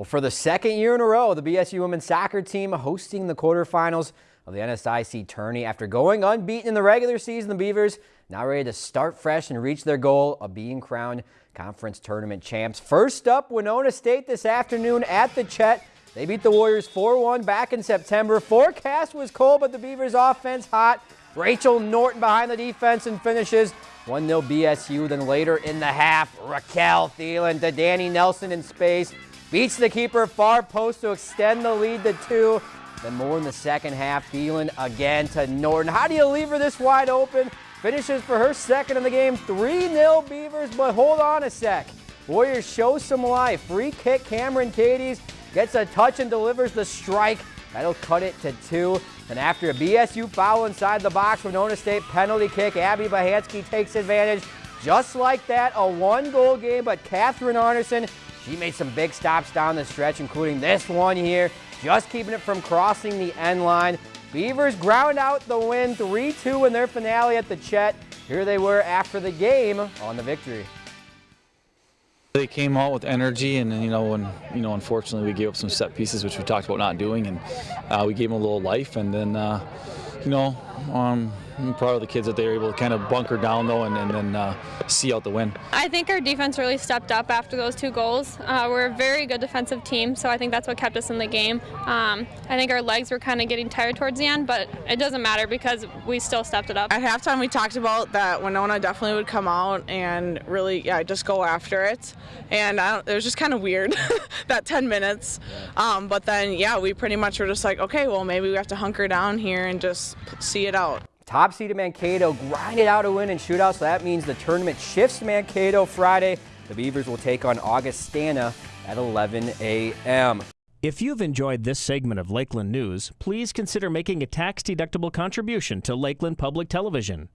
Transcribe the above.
Well, for the second year in a row, the BSU women's soccer team hosting the quarterfinals of the NSIC tourney. After going unbeaten in the regular season, the Beavers now ready to start fresh and reach their goal of being crowned conference tournament champs. First up, Winona State this afternoon at the Chet. They beat the Warriors 4-1 back in September. Forecast was cold, but the Beavers offense hot. Rachel Norton behind the defense and finishes 1-0 BSU. Then later in the half, Raquel Thielen to Danny Nelson in space. Beats the keeper far post to extend the lead to two. Then more in the second half. Thielen again to Norton. How do you leave her this wide open? Finishes for her second in the game. 3-0 Beavers, but hold on a sec. Warriors show some life. Free kick, Cameron Cadies gets a touch and delivers the strike. That'll cut it to two. And after a BSU foul inside the box, Winona State penalty kick, Abby Bahansky takes advantage. Just like that, a one-goal game, but Catherine Arneson she made some big stops down the stretch, including this one here, just keeping it from crossing the end line. Beavers ground out the win 3-2 in their finale at the Chet. Here they were after the game on the victory. They came out with energy, and you know, when you know, unfortunately, we gave up some set pieces, which we talked about not doing, and uh, we gave them a little life, and then, uh, you know, um, I'm proud of the kids that they were able to kind of bunker down though and, and then uh, see out the win. I think our defense really stepped up after those two goals. Uh, we're a very good defensive team, so I think that's what kept us in the game. Um, I think our legs were kind of getting tired towards the end, but it doesn't matter because we still stepped it up. At halftime, we talked about that Winona definitely would come out and really, yeah, just go after it. And it was just kind of weird that 10 minutes. Um, but then, yeah, we pretty much were just like, okay, well, maybe we have to hunker down here and just see it out. Top seed of Mankato grinded out a win in shootout, so that means the tournament shifts to Mankato Friday. The Beavers will take on Augustana at 11 a.m. If you've enjoyed this segment of Lakeland News, please consider making a tax-deductible contribution to Lakeland Public Television.